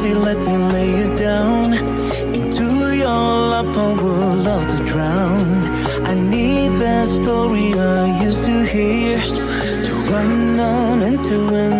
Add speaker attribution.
Speaker 1: let me lay you down. Into your lap, I would love to drown. I need that story I used to hear to run on and to end